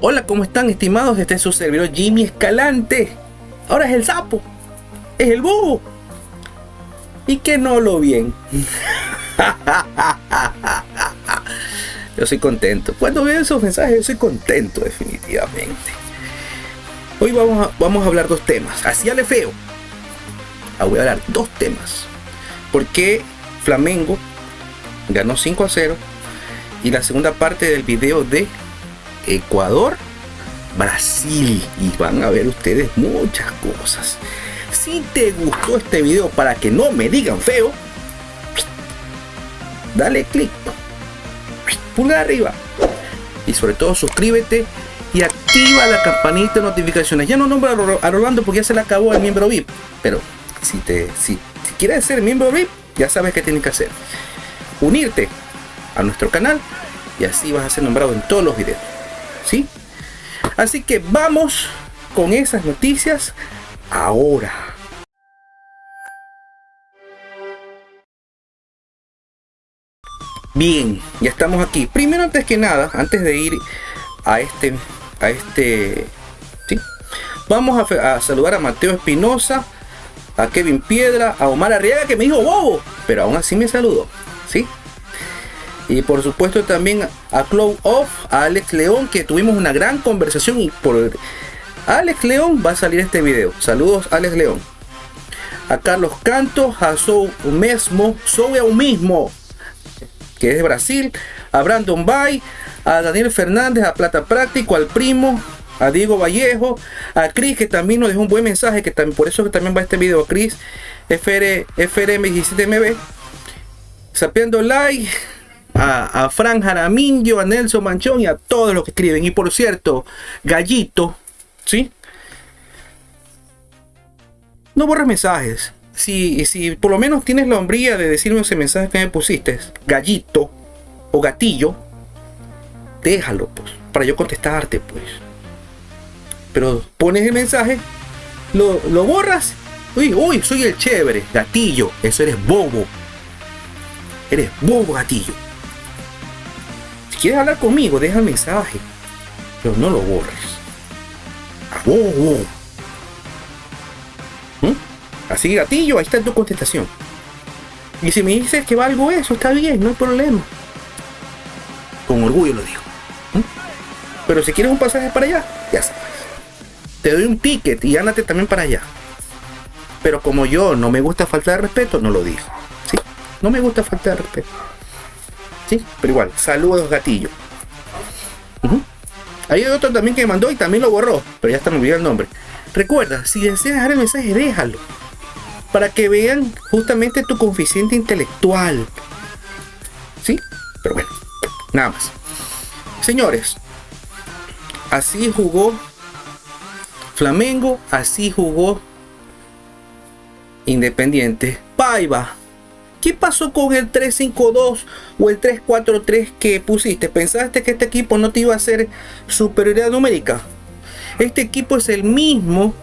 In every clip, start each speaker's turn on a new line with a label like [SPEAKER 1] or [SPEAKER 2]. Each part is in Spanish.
[SPEAKER 1] Hola, ¿cómo están estimados? Este es su servidor Jimmy Escalante. Ahora es el sapo. Es el búho. Y que no lo bien. yo soy contento. Cuando veo esos mensajes, yo soy contento definitivamente. Hoy vamos a, vamos a hablar dos temas. Así le feo. Ah, voy a hablar dos temas. ¿Por qué Flamengo ganó 5 a 0? Y la segunda parte del video de Ecuador, Brasil. Y van a ver ustedes muchas cosas. Si te gustó este video para que no me digan feo, dale click, pulgar arriba. Y sobre todo suscríbete y activa la campanita de notificaciones. Ya no nombro a Rolando porque ya se le acabó el miembro VIP. Pero si, te, si, si quieres ser miembro VIP, ya sabes qué tienes que hacer. Unirte a nuestro canal y así vas a ser nombrado en todos los videos. ¿Sí? Así que vamos con esas noticias ahora. Bien, ya estamos aquí. Primero, antes que nada, antes de ir a este, a este, ¿sí? Vamos a, saludar a Mateo Espinosa, a Kevin Piedra, a Omar Arriaga que me dijo bobo, pero aún así me saludó. Y por supuesto también a Cloud Off, a Alex León, que tuvimos una gran conversación y por Alex León va a salir este video. Saludos Alex León. A Carlos Cantos, a Sou Mesmo, Sou eu mismo, que es de Brasil, a Brandon Bay, a Daniel Fernández, a Plata Práctico, al primo, a Diego Vallejo, a Cris que también nos dejó un buen mensaje, que también, por eso que también va este video, Cris, FR, FRM17MB, sapiendo like, a, a Fran Jaramillo, a Nelson Manchón y a todos los que escriben. Y por cierto, Gallito, ¿sí? No borres mensajes. Si, si por lo menos tienes la hombría de decirme ese mensaje que me pusiste, gallito o gatillo, déjalo, pues, para yo contestarte, pues. Pero pones el mensaje, lo, lo borras, uy, uy, soy el chévere, gatillo, eso eres bobo. Eres bobo, gatillo quieres hablar conmigo, deja el mensaje. Pero no lo borres. ¿Mm? Así gatillo, ahí está tu contestación. Y si me dices que valgo eso, está bien, no hay problema. Con orgullo lo digo. ¿Mm? Pero si quieres un pasaje para allá, ya sabes. Te doy un ticket y ándate también para allá. Pero como yo no me gusta falta de respeto, no lo digo. ¿sí? No me gusta falta de respeto. Pero igual, saludos gatillo. Hay otro también que me mandó y también lo borró, pero ya está me olvidó el nombre. Recuerda, si deseas dejar el mensaje, déjalo. Para que vean justamente tu coeficiente intelectual. ¿Sí? Pero bueno, nada más. Señores, así jugó Flamengo, así jugó Independiente. Paiva ¿Qué pasó con el 352 o el 343 que pusiste? ¿Pensaste que este equipo no te iba a hacer superioridad numérica? Este equipo es el mismo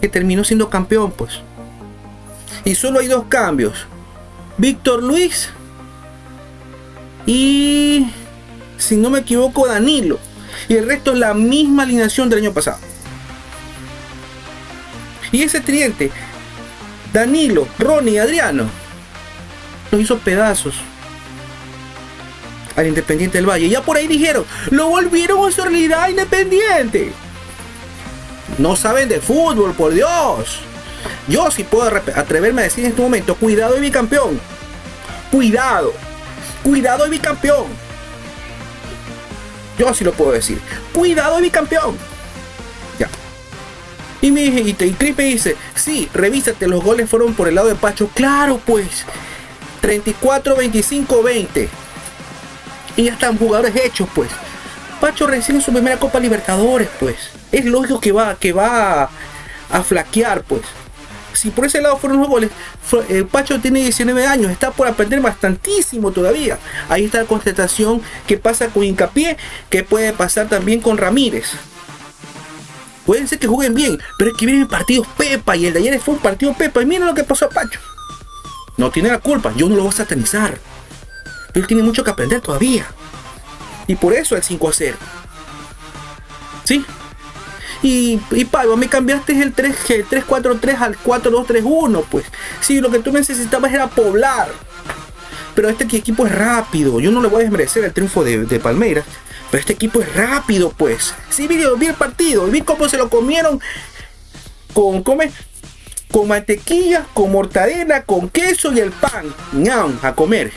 [SPEAKER 1] que terminó siendo campeón, pues. Y solo hay dos cambios. Víctor Luis y, si no me equivoco, Danilo. Y el resto es la misma alineación del año pasado. Y ese tridente Danilo, Ronnie, Adriano. Los hizo pedazos al Independiente del Valle. Ya por ahí dijeron, lo volvieron a su realidad independiente. No saben de fútbol, por Dios. Yo sí puedo atreverme a decir en este momento, cuidado de campeón. Cristo. Cuidado. de mi campeón. Yo sí lo puedo decir. Cuidado de campeón. Y me y, y Chris me dice, sí, revísate, los goles fueron por el lado de Pacho. Claro, pues. 34, 25, 20. Y ya están jugadores hechos, pues. Pacho recibe su primera Copa Libertadores, pues. Es lógico que va, que va a, flaquear, pues. Si por ese lado fueron los goles, eh, Pacho tiene 19 años, está por aprender bastantísimo todavía. Ahí está la constatación que pasa con Hincapié, que puede pasar también con Ramírez. Pueden ser que jueguen bien, pero es que vienen partidos Pepa y el de ayer fue un partido Pepa. Y miren lo que pasó a Pacho. No tiene la culpa, yo no lo voy a satanizar. Pero él tiene mucho que aprender todavía. Y por eso el 5 a 0. ¿Sí? Y, y Pablo, me cambiaste el 3, 3-4-3 al 4-2-3-1, pues. Sí, lo que tú necesitabas era poblar. Pero este equipo es rápido. Yo no le voy a desmerecer el triunfo de, de Palmeiras. Pero este equipo es rápido, pues. Sí, vi, vi el partido. Vi cómo se lo comieron con, come, con mantequilla, con mortadela, con queso y el pan. ñam, a comer.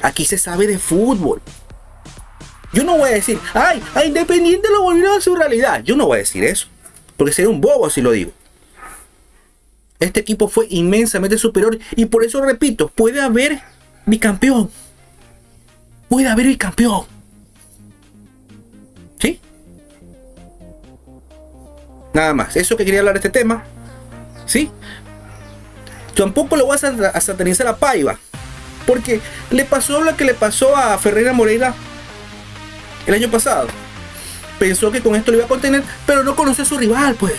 [SPEAKER 1] Aquí se sabe de fútbol. Yo no voy a decir, ay, a Independiente lo volvieron a su realidad. Yo no voy a decir eso. Porque sería un bobo si lo digo. Este equipo fue inmensamente superior y por eso repito, puede haber bicampeón. Puede haber bicampeón. ¿Sí? Nada más. Eso que quería hablar de este tema. ¿Sí? Tampoco lo vas a, satanizar a Paiva. Porque le pasó lo que le pasó a Ferreira Moreira el año pasado. Pensó que con esto lo iba a contener, pero no conoció a su rival, pues.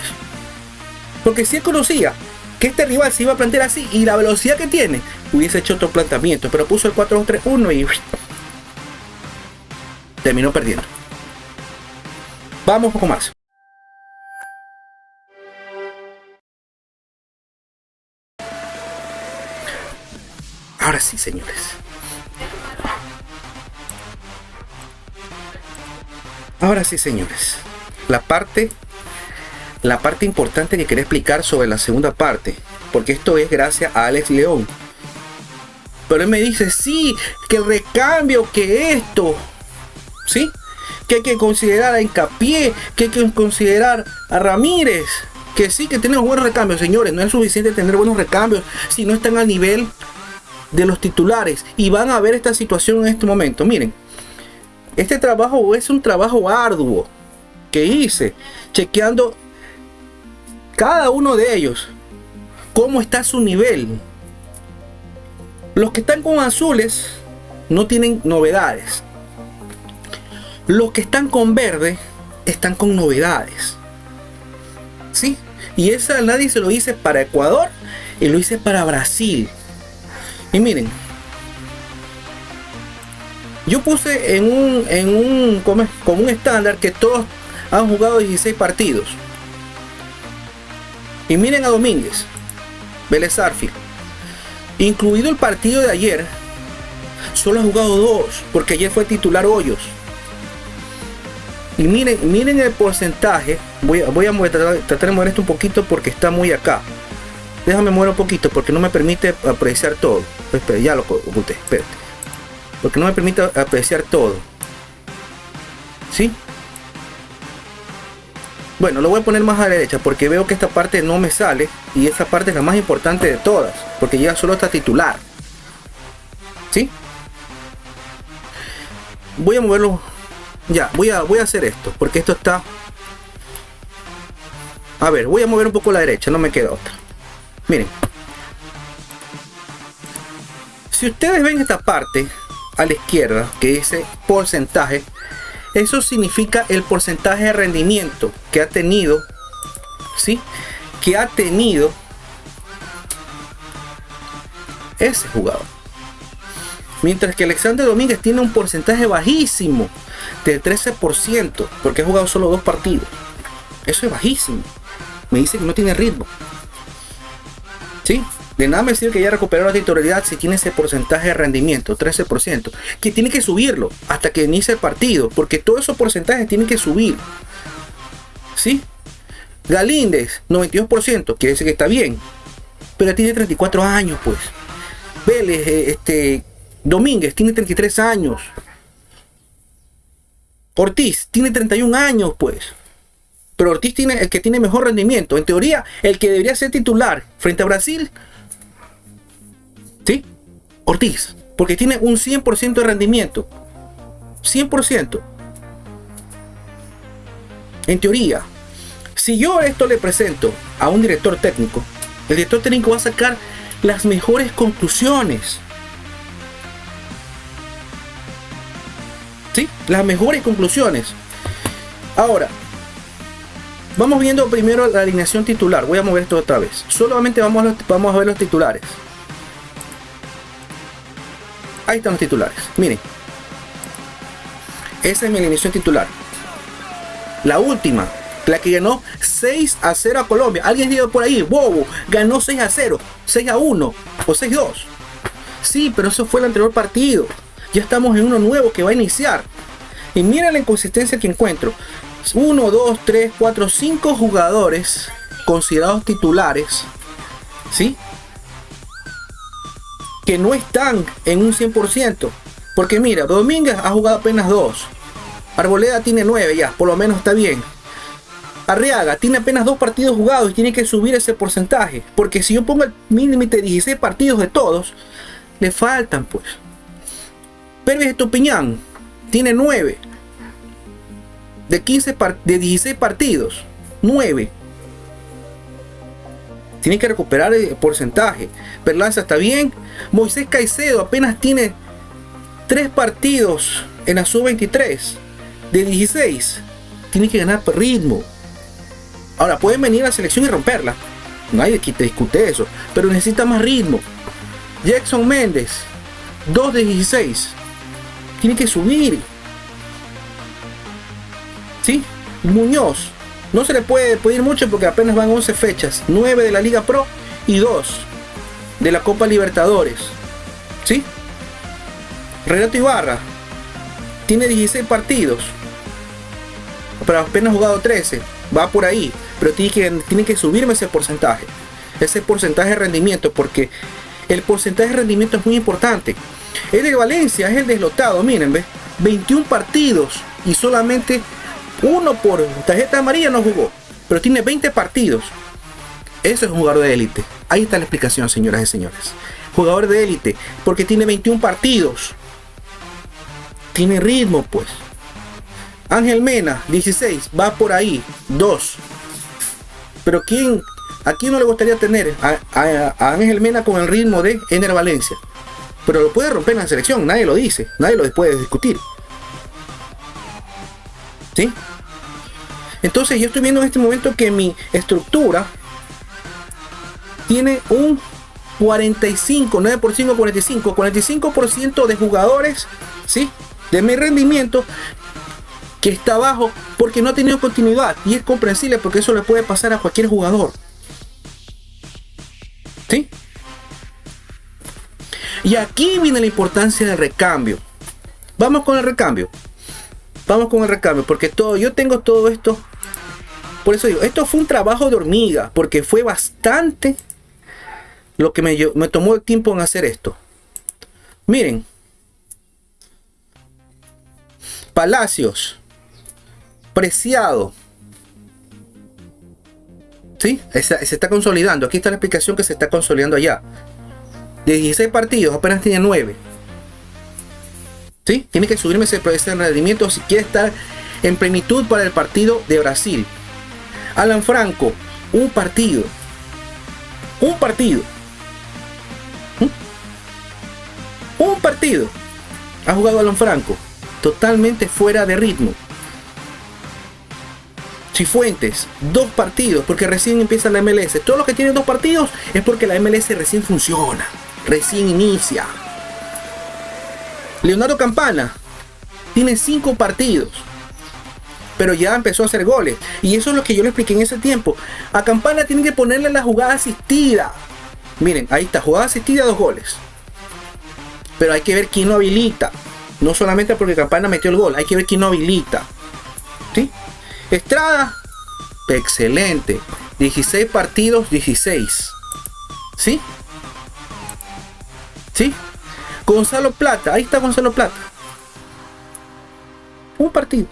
[SPEAKER 1] Porque si él conocía que este rival se iba a plantear así y la velocidad que tiene, hubiese hecho otro planteamiento, pero puso el 4-2-3-1 y terminó perdiendo. Vamos un poco más. Ahora sí, señores. Ahora sí, señores. La parte la parte importante que quería explicar sobre la segunda parte, porque esto es gracias a Alex León. Pero él me dice, sí, que recambio, que esto, ¿sí? Que hay que considerar a Hincapié, que hay que considerar a Ramírez, que sí, que tenemos buenos recambios, señores, no es suficiente tener buenos recambios si no están al nivel de los titulares y van a ver esta situación en este momento. Miren, este trabajo es un trabajo arduo que hice chequeando cada uno de ellos cómo está su nivel. Los que están con azules no tienen novedades. Los que están con verde están con novedades. ¿Sí? Y esa nadie se lo hice para Ecuador y lo hice para Brasil. Y miren, yo puse en un, en un, como, un estándar que todos han jugado 16 partidos. Y miren a Domínguez, Vélez Arfield. Incluido el partido de ayer, solo ha jugado dos, porque ayer fue titular Hoyos. Y miren, miren el porcentaje. Voy, a tratar, de mover esto un poquito porque está muy acá. Déjame mover un poquito porque no me permite apreciar todo. Espera, ya lo oculté, espérate. Porque no me permite apreciar todo. ¿Sí? Bueno, lo voy a poner más a la derecha porque veo que esta parte no me sale y esta parte es la más importante de todas porque ya solo está titular. ¿Sí? Voy a moverlo. Ya, voy a, voy a hacer esto porque esto está... A ver, voy a mover un poco la derecha, no me queda otra. Miren. Si ustedes ven esta parte a la izquierda que dice porcentaje, eso significa el porcentaje de rendimiento que ha tenido, ¿sí? Que ha tenido ese jugador. Mientras que Alexander Domínguez tiene un porcentaje bajísimo de 13%, porque ha jugado solo dos partidos. Eso es bajísimo. Me dice que no tiene ritmo. ¿Sí? De nada me sirve que ya recuperó la titularidad si tiene ese porcentaje de rendimiento, 13%, que tiene que subirlo hasta que inicie el partido, porque todos esos porcentajes tienen que subir. ¿Sí? Galíndez, 92%, quiere decir que está bien, pero tiene 34 años, pues. Vélez, eh, este, Domínguez tiene 33 años. Ortiz tiene 31 años, pues. Pero Ortiz tiene el que tiene mejor rendimiento. En teoría, el que debería ser titular frente a Brasil ¿Sí? Ortiz, porque tiene un 100% de rendimiento. 100%. En teoría, si yo esto le presento a un director técnico, el director técnico va a sacar las mejores conclusiones. ¿Sí? Las mejores conclusiones. Ahora, vamos viendo primero la alineación titular. Voy a mover esto otra vez. Solamente vamos a, vamos a ver los titulares. Ahí están los titulares. Miren. Esa es mi alineación titular. La última, la que ganó 6 a 0 a Colombia. Alguien dijo por ahí, bobo, ganó 6 a 0, 6 a 1 o 6 a 2. Sí, pero eso fue el anterior partido. Ya estamos en uno nuevo que va a iniciar. Y mira la inconsistencia que encuentro. 1, 2, 3, 4, 5 jugadores considerados titulares. ¿Sí? Que no están en un 100%. Porque mira, Domínguez ha jugado apenas 2. Arboleda tiene 9 ya, por lo menos está bien. Arriaga tiene apenas dos partidos jugados y tiene que subir ese porcentaje. Porque si yo pongo el mínimo de 16 partidos de todos, le faltan pues. Pervis Estupiñán tiene 9. De, 15 de 16 partidos, 9. Tiene que recuperar el porcentaje. Perlanza está bien. Moisés Caicedo apenas tiene 3 partidos en la sub-23. De 16. Tiene que ganar ritmo. Ahora, pueden venir a la selección y romperla. Nadie te discute eso. Pero necesita más ritmo. Jackson Méndez, 2 de 16. Tiene que subir. ¿Sí? Muñoz. No se le puede pedir mucho porque apenas van 11 fechas. 9 de la Liga Pro y 2 de la Copa Libertadores. ¿Sí? Renato Ibarra. Tiene 16 partidos. Pero apenas jugado 13. Va por ahí pero tiene que, tiene que subirme ese porcentaje. Ese porcentaje de rendimiento, porque el porcentaje de rendimiento es muy importante. El de Valencia es el deslotado, miren, ¿ves? 21 partidos y solamente uno por tarjeta amarilla no jugó, pero tiene 20 partidos. Eso es un jugador de élite. Ahí está la explicación, señoras y señores. Jugador de élite, porque tiene 21 partidos. Tiene ritmo, pues. Ángel Mena, 16, va por ahí, 2. Pero ¿quién, ¿a quién no le gustaría tener a, Ángel Mena con el ritmo de Ener Valencia? Pero lo puede romper en la selección, nadie lo dice, nadie lo puede discutir. ¿Sí? Entonces yo estoy viendo en este momento que mi estructura tiene un 45, 9 por 5, 45, 45% de jugadores, ¿sí? De mi rendimiento que está abajo porque no ha tenido continuidad. Y es comprensible porque eso le puede pasar a cualquier jugador. ¿Sí? Y aquí viene la importancia del recambio. Vamos con el recambio. Vamos con el recambio. Porque todo, yo tengo todo esto. Por eso digo, esto fue un trabajo de hormiga. Porque fue bastante lo que me, me tomó el tiempo en hacer esto. Miren. Palacios preciado. ¿Sí? Se, está consolidando. Aquí está la explicación que se está consolidando allá. De 16 partidos, apenas tiene 9. ¿Sí? Tiene que subirme ese, ese rendimiento si quiere estar en plenitud para el partido de Brasil. Alan Franco, un partido. Un partido. ¿Mm? Un partido. Ha jugado Alan Franco. Totalmente fuera de ritmo. Cifuentes, dos partidos, porque recién empieza la MLS. Todos los que tienen dos partidos es porque la MLS recién funciona, recién inicia. Leonardo Campana tiene cinco partidos, pero ya empezó a hacer goles. Y eso es lo que yo le expliqué en ese tiempo. A Campana tiene que ponerle la jugada asistida. Miren, ahí está, jugada asistida, dos goles. Pero hay que ver quién lo habilita. No solamente porque Campana metió el gol, hay que ver quién lo habilita. ¿Sí? Estrada, excelente. 16 partidos, 16. ¿Sí? ¿Sí? Gonzalo Plata, ahí está Gonzalo Plata. Un partido.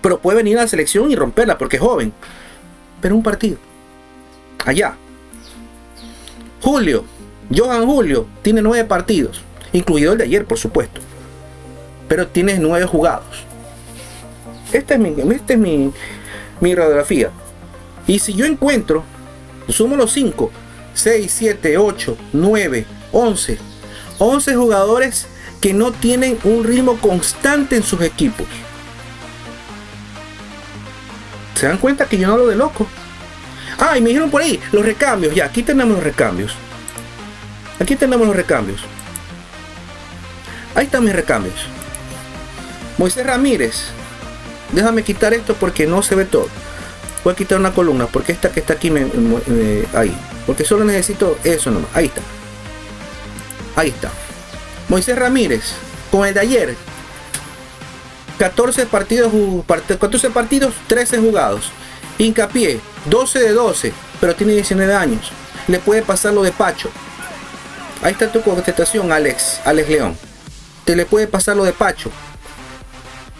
[SPEAKER 1] Pero puede venir a la selección y romperla porque es joven. Pero un partido. Allá. Julio, Johan Julio, tiene nueve partidos. Incluido el de ayer, por supuesto. Pero tiene nueve jugados. Esta es mi, esta es mi, mi radiografía. Y si yo encuentro, sumo los 5, 6, 7, 8, 9, 11, 11 jugadores que no tienen un ritmo constante en sus equipos. ¿Se dan cuenta que yo no hablo de loco? Ah, y me dijeron por ahí, los recambios. Ya, aquí tenemos los recambios. Aquí tenemos los recambios. Ahí están mis recambios. Moisés Ramírez. Déjame quitar esto porque no se ve todo. Voy a quitar una columna porque esta que está aquí me, ahí. Porque solo necesito eso nomás. Ahí está. Ahí está. Moisés Ramírez. Con el de ayer. 14 partidos, 14 partidos, 13 jugados. Hincapié, 12 de 12, pero tiene 19 años. Le puede pasar lo de Pacho. Ahí está tu contestación, Alex, Alex León. Te le puede pasar lo de Pacho.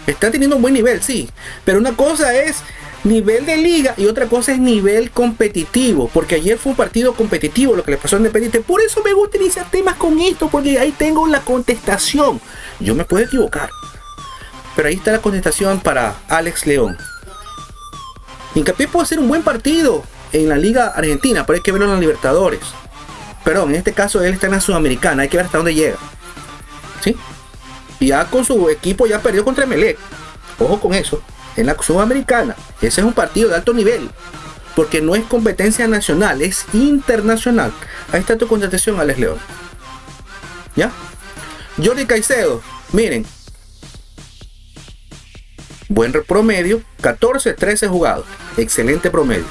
[SPEAKER 1] Está teniendo un buen nivel, sí. Pero una cosa es nivel de liga y otra cosa es nivel competitivo. Porque ayer fue un partido competitivo lo que le pasó a Independiente. Por eso me gusta iniciar temas con esto, porque ahí tengo la contestación. Yo me puedo equivocar. Pero ahí está la contestación para Alex León. Hincapié puede ser un buen partido en la Liga Argentina, pero hay que verlo en los Libertadores. Perdón, en este caso él está en la Sudamericana, hay que ver hasta dónde llega. ¿Sí? Ya con su equipo ya perdió contra Melec. Ojo con eso. En la Sudamericana. Ese es un partido de alto nivel. Porque no es competencia nacional, es internacional. Ahí está tu contestación, Alex León. ¿Ya? Jordi Caicedo. Miren. Buen promedio. 14, 13 jugados. Excelente promedio.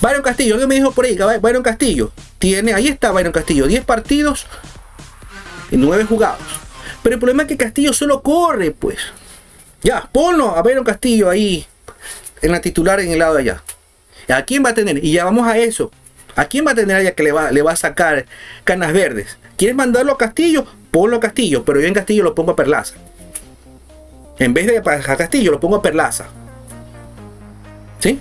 [SPEAKER 1] Byron Castillo, alguien me dijo por ahí, Byron Castillo. Tiene, ahí está Byron Castillo. 10 partidos y 9 jugados. Pero el problema es que Castillo solo corre, pues. Ya, ponlo a ver Castillo ahí en la titular en el lado de allá. ¿A quién va a tener? Y ya vamos a eso. ¿A quién va a tener allá que le va, le va a sacar canas verdes? ¿Quieres mandarlo a Castillo? Ponlo a Castillo, pero yo en Castillo lo pongo a Perlaza. En vez de a Castillo lo pongo a Perlaza. ¿Sí?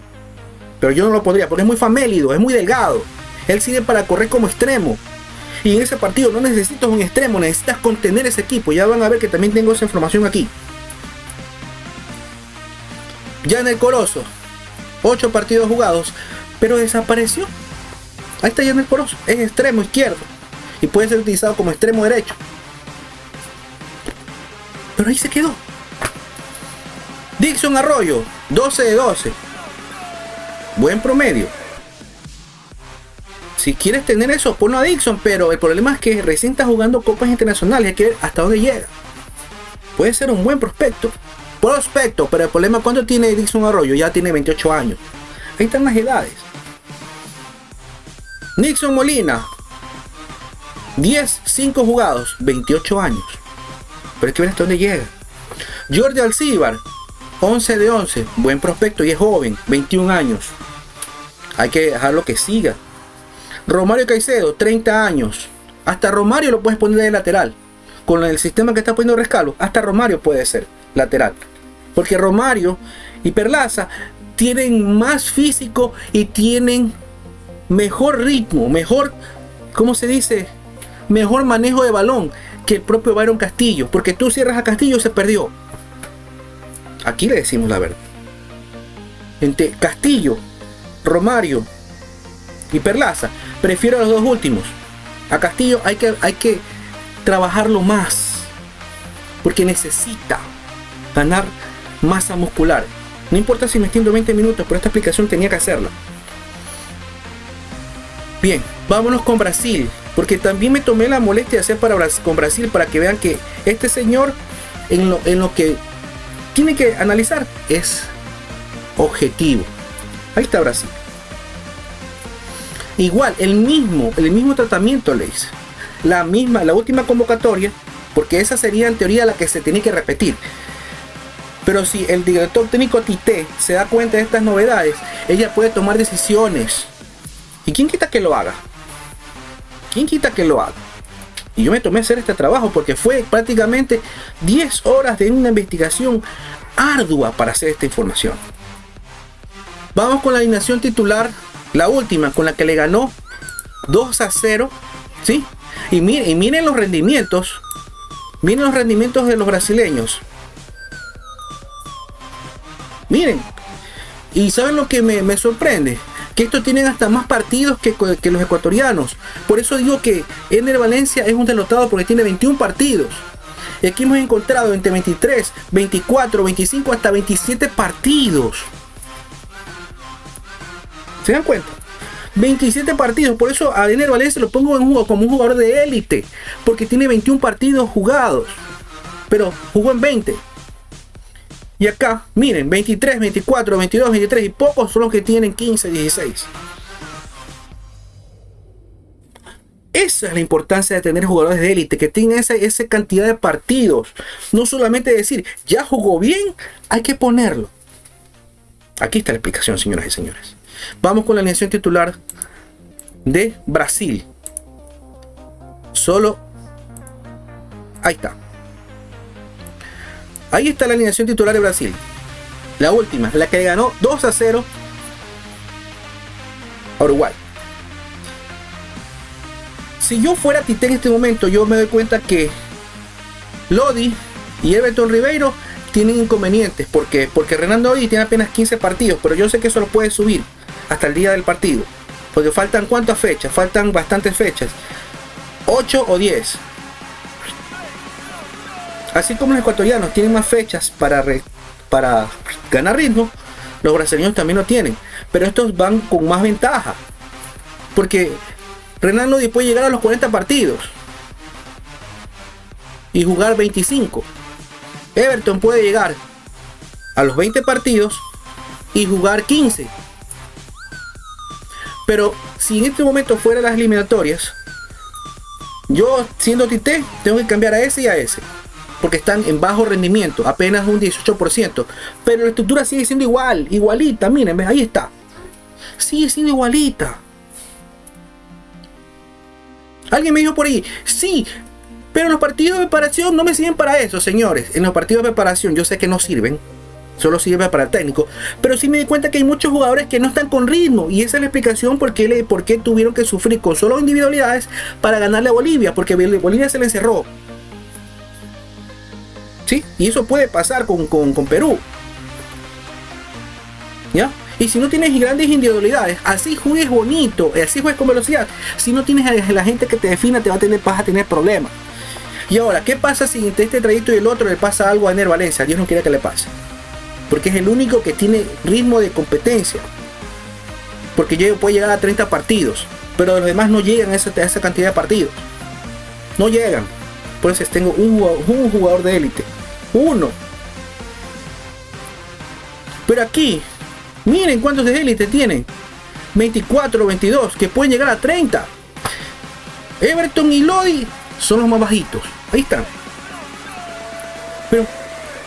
[SPEAKER 1] Pero yo no lo pondría porque es muy famélido, es muy delgado. Él sirve para correr como extremo. Y en ese partido no necesitas un extremo, necesitas contener ese equipo. Ya van a ver que también tengo esa información aquí. Ya en el Corozo, 8 partidos jugados, pero desapareció. Ahí está ya en el Corozo, es extremo izquierdo y puede ser utilizado como extremo derecho. Pero ahí se quedó. Dixon Arroyo, 12 de 12. Buen promedio si quieres tener eso, ponlo a Dixon, pero el problema es que recién está jugando copas internacionales, hay que ver hasta dónde llega. Puede ser un buen prospecto, prospecto, pero el problema es cuánto tiene Dixon Arroyo, ya tiene 28 años. Ahí están las edades. Nixon Molina, 10, 5 jugados, 28 años. Pero hay que ver hasta dónde llega. Jordi Alcibar, 11 de 11, buen prospecto y es joven, 21 años. Hay que dejarlo que siga. Romario Caicedo, 30 años. Hasta Romario lo puedes poner de lateral. Con el sistema que está poniendo Rescalo, hasta Romario puede ser lateral. Porque Romario y Perlaza tienen más físico y tienen mejor ritmo, mejor, ¿cómo se dice? Mejor manejo de balón que el propio Byron Castillo. Porque tú cierras a Castillo se perdió. Aquí le decimos la verdad. Entre Castillo, Romario y Perlaza Prefiero a los dos últimos. A Castillo hay que, hay que trabajarlo más. Porque necesita ganar masa muscular. No importa si me extiendo 20 minutos, pero esta explicación tenía que hacerla. Bien, vámonos con Brasil. Porque también me tomé la molestia de hacer para, con Brasil para que vean que este señor en lo, en lo que tiene que analizar es objetivo. Ahí está Brasil. Igual, el mismo, el mismo tratamiento le hice. La misma, la última convocatoria, porque esa sería en teoría la que se tiene que repetir. Pero si el director técnico Tite se da cuenta de estas novedades, ella puede tomar decisiones. ¿Y quién quita que lo haga? ¿Quién quita que lo haga? Y yo me tomé a hacer este trabajo porque fue prácticamente 10 horas de una investigación ardua para hacer esta información. Vamos con la alineación titular la última con la que le ganó 2 a 0. ¿Sí? Y y miren los rendimientos. Miren los rendimientos de los brasileños. Miren. Y saben lo que me, sorprende. Que estos tienen hasta más partidos que, que, los ecuatorianos. Por eso digo que Ener Valencia es un derrotado porque tiene 21 partidos. Y aquí hemos encontrado entre 23, 24, 25 hasta 27 partidos. ¿Se dan cuenta? 27 partidos, por eso a Ener Valencia lo pongo en juego como un jugador de élite, porque tiene 21 partidos jugados, pero jugó en 20. Y acá, miren, 23, 24, 22, 23 y pocos son los que tienen 15, 16. Esa es la importancia de tener jugadores de élite, que tengan esa, esa cantidad de partidos. No solamente decir, ya jugó bien, hay que ponerlo. Aquí está la explicación, señoras y señores. Vamos con la alineación titular de Brasil. Solo... Ahí está. Ahí está la alineación titular de Brasil. La última, la que ganó 2 a 0 a Uruguay. Si yo fuera Tite en este momento, yo me doy cuenta que Lodi y Everton Ribeiro tienen inconvenientes. porque Porque Renan Lodi tiene apenas 15 partidos, pero yo sé que eso lo puede subir hasta el día del partido. Porque faltan cuántas fechas, faltan bastantes fechas. 8 o 10. Así como los ecuatorianos tienen más fechas para, para ganar ritmo, los brasileños también lo tienen. Pero estos van con más ventaja. Porque Renan Lodi puede llegar a los 40 partidos. Y jugar 25. Everton puede llegar a los 20 partidos y jugar 15. Pero si en este momento fuera las eliminatorias, yo siendo Tite tengo que cambiar a ese y a ese. Porque están en bajo rendimiento, apenas un 18%. Pero la estructura sigue siendo igual, igualita, miren, ahí está. Sigue siendo igualita. Alguien me dijo por ahí, sí, pero los partidos de preparación no me sirven para eso, señores. En los partidos de preparación yo sé que no sirven, solo sirve para el técnico. Pero sí me di cuenta que hay muchos jugadores que no están con ritmo. Y esa es la explicación por qué, por qué tuvieron que sufrir con solo individualidades para ganarle a Bolivia. Porque Bolivia se le encerró. ¿Sí? Y eso puede pasar con, Perú. ¿Ya? Y si no tienes grandes individualidades, así juegues bonito, así juegues con velocidad. Si no tienes a la gente que te defina, te va a tener, vas a tener problemas. Y ahora, ¿qué pasa si entre este trayecto y el otro le pasa algo a Ener Valencia? Dios no quiere que le pase porque es el único que tiene ritmo de competencia. Porque puede llegar a 30 partidos, pero los demás no llegan a esa, esa cantidad de partidos. No llegan. Eso tengo un, jugador de élite. Uno. Pero aquí, miren cuántos de élite tienen. 24, 22, que pueden llegar a 30. Everton y Lodi son los más bajitos. Ahí están. Pero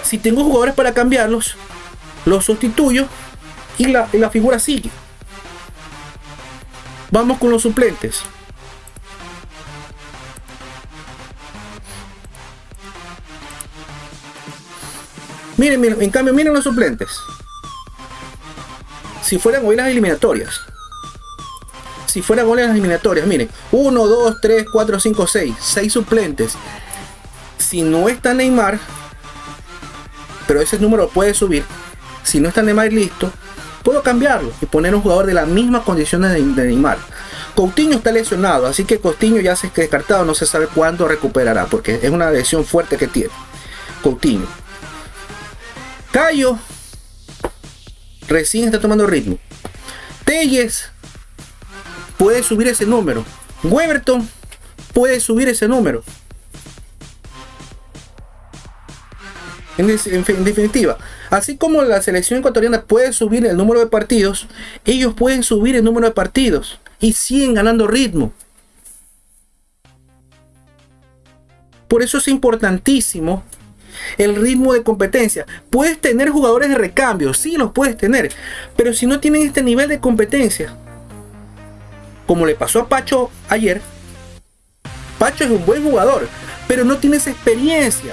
[SPEAKER 1] si tengo jugadores para cambiarlos, lo sustituyo y la figura sigue. Vamos con los suplentes. Miren, miren, en cambio, miren los suplentes. Si fueran hoy las eliminatorias. Si fueran hoy las eliminatorias, miren. 1, 2, 3, 4, 5, 6. 6 suplentes. Si no está Neymar, pero ese número puede subir si no está Neymar listo, puedo cambiarlo y poner un jugador de las mismas condiciones de, Neymar. Coutinho está lesionado, así que Coutinho ya se ha descartado, no se sabe cuándo recuperará, porque es una lesión fuerte que tiene. Coutinho. Cayo recién está tomando ritmo. Telles puede subir ese número. Weberton puede subir ese número. En, definitiva, así como la selección ecuatoriana puede subir el número de partidos, ellos pueden subir el número de partidos y siguen ganando ritmo. Por eso es importantísimo el ritmo de competencia. Puedes tener jugadores de recambio, sí los puedes tener, pero si no tienen este nivel de competencia, como le pasó a Pacho ayer, Pacho es un buen jugador, pero no tiene esa experiencia.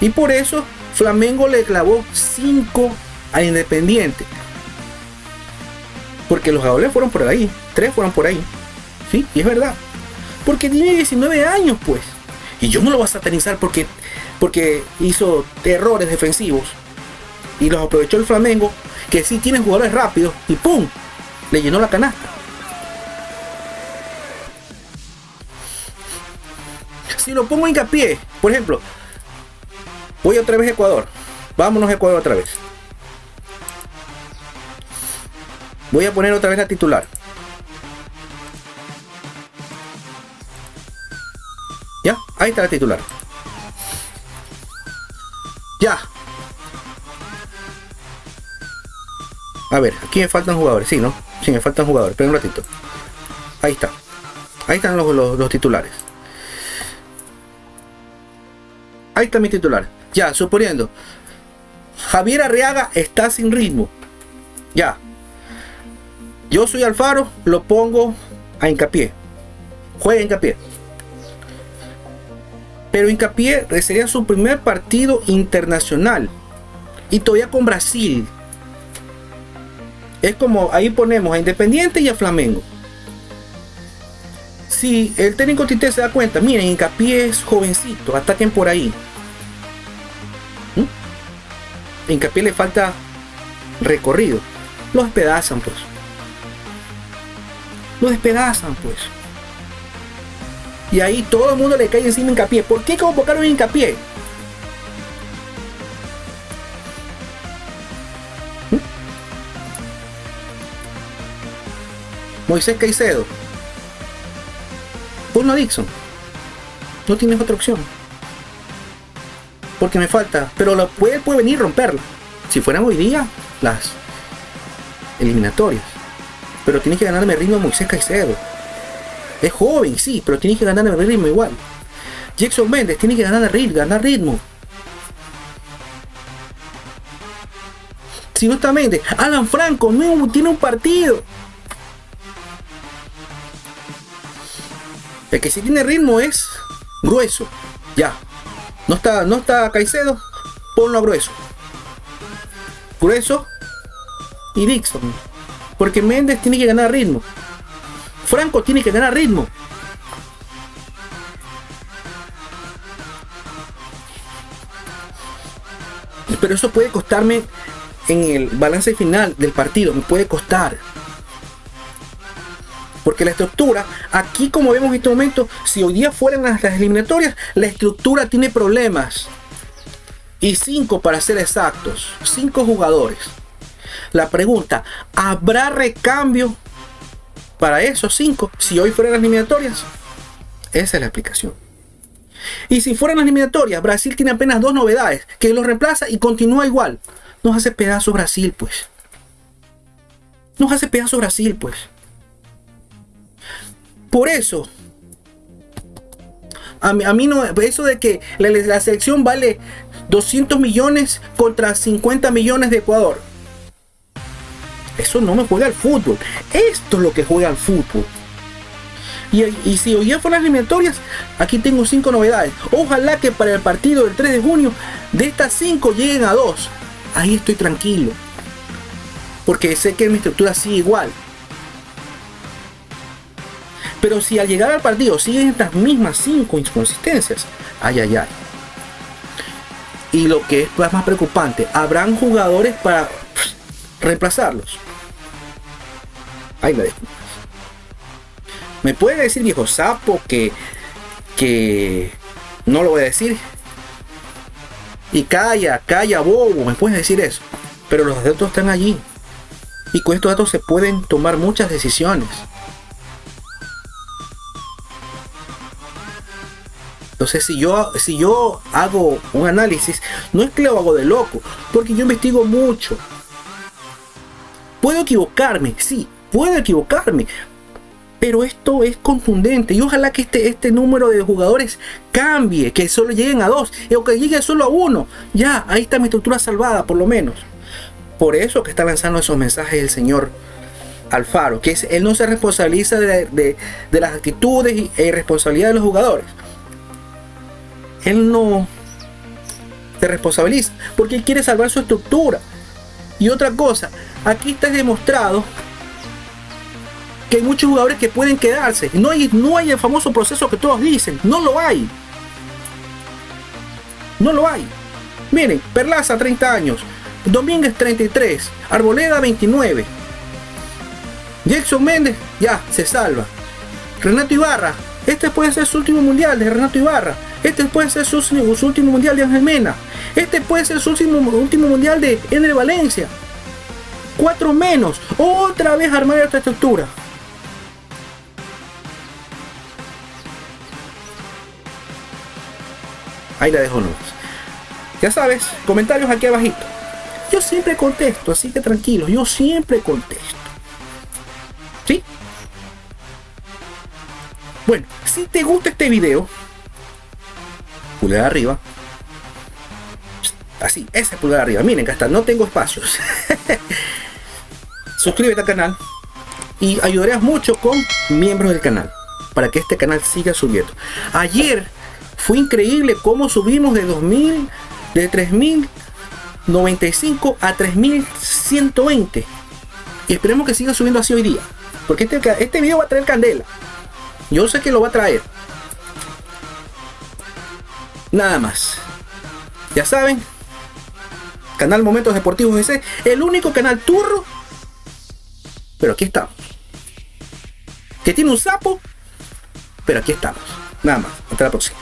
[SPEAKER 1] Y por eso Flamengo le clavó 5 a Independiente. Porque los goles fueron por ahí, 3 fueron por ahí. ¿Sí? Y es verdad. Porque tiene 19 años, pues. Y yo no lo voy a satanizar porque, porque hizo errores defensivos. Y los aprovechó el Flamengo, que sí tiene jugadores rápidos. Y ¡pum! Le llenó la canasta. Si lo pongo hincapié, por ejemplo, Voy otra vez a Ecuador. Vámonos a Ecuador otra vez. Voy a poner otra vez la titular. ¿Ya? Ahí está la titular. ¡Ya! A ver, aquí me faltan jugadores, sí, ¿no? Sí, me faltan jugadores, pero un ratito. Ahí está. Ahí están los, los, titulares. Ahí está mi titular. Ya, suponiendo. Javier Arriaga está sin ritmo. Ya. Yo soy Alfaro, lo pongo a hincapié. Juega hincapié. Pero hincapié sería su primer partido internacional. Y todavía con Brasil. Es como ahí ponemos a Independiente y a Flamengo. Si el técnico Tite se da cuenta, miren, Hincapié es jovencito, ataquen por ahí. ¿Mm? Le falta recorrido. Los despedazan, pues. Los despedazan, pues. Y ahí todo el mundo le cae encima Hincapié. ¿Por qué convocaron Hincapié? Moisés Caicedo. Ponlo a Dixon. No tienes otra opción. Porque me falta. Pero lo puede, venir a romperla. Si fueran hoy día, las eliminatorias. Pero tiene que ganarme ritmo Moisés Caicedo. Es joven, sí, pero tiene que ganarme ritmo igual. Jackson Méndez tiene que ganar ritmo, ganar ritmo. Si no está Méndez, Alan Franco no tiene un partido. El que sí tiene ritmo es grueso. Ya. No está, no está Caicedo, ponlo a grueso. Grueso y Dixon. Porque Méndez tiene que ganar ritmo. Franco tiene que ganar ritmo. Pero eso puede costarme en el balance final del partido. Me puede costar. Porque la estructura, aquí como vemos en este momento, si hoy día fueran las, eliminatorias, la estructura tiene problemas. Y cinco para ser exactos. Cinco jugadores. La pregunta, ¿habrá recambio para esos cinco si hoy fueran las eliminatorias? Esa es la explicación. Y si fueran las eliminatorias, Brasil tiene apenas dos novedades, que lo reemplaza y continúa igual. Nos hace pedazo Brasil, pues. Nos hace pedazo Brasil, pues. Por eso, a mí, a mí no, eso de que la, selección vale 200 millones contra 50 millones de Ecuador. Eso no me juega al fútbol. Esto es lo que juega al fútbol. Y, si hoy ya fueron las eliminatorias, aquí tengo cinco novedades. Ojalá que para el partido del 3 de junio, de estas cinco lleguen a dos. Ahí estoy tranquilo. Porque sé que mi estructura sigue igual. Pero si al llegar al partido siguen estas mismas cinco inconsistencias, ay, ay, ay. Y lo que es más preocupante, habrán jugadores para reemplazarlos. Ahí me dejo. Me puede decir viejo sapo que, que no lo voy a decir. Y calla, calla, bobo, me puedes decir eso. Pero los datos están allí. Y con estos datos se pueden tomar muchas decisiones. Entonces, si yo, si yo hago un análisis, no es que lo hago de loco, porque yo investigo mucho. Puedo equivocarme, sí, puedo equivocarme, pero esto es contundente y ojalá que este, este número de jugadores cambie, que solo lleguen a dos o que llegue solo a uno. Ya, ahí está mi estructura salvada, por lo menos. Por eso que está lanzando esos mensajes el señor Alfaro, que él no se responsabiliza de, las actitudes e irresponsabilidad de los jugadores él no se responsabiliza porque él quiere salvar su estructura. Y otra cosa, aquí está demostrado que hay muchos jugadores que pueden quedarse. No hay, no hay el famoso proceso que todos dicen, no lo hay. No lo hay. Miren, Perlaza 30 años, Domínguez 33, Arboleda 29. Jackson Méndez ya se salva. Renato Ibarra, este puede ser su último mundial de Renato Ibarra. Este puede ser su, último mundial de Ángel Mena. Este puede ser su último, último mundial de Ener Valencia. Cuatro menos. Otra vez armar esta estructura. Ahí la dejo nomás. Ya sabes, comentarios aquí abajito. Yo siempre contesto, así que tranquilos, yo siempre contesto. ¿Sí? Bueno, si te gusta este video, pulgar arriba. Así, ese pulgar arriba. Miren que hasta no tengo espacios. Suscríbete al canal y ayudarás mucho con miembros del canal para que este canal siga subiendo. Ayer fue increíble cómo subimos de 2000, de 3095 a 3120. Y esperemos que siga subiendo así hoy día. Porque este, este video va a traer candela. Yo sé que lo va a traer. Nada más. Ya saben. Canal Momentos Deportivos ese El único canal turro. Pero aquí estamos. Que tiene un sapo. Pero aquí estamos. Nada más. Hasta la próxima.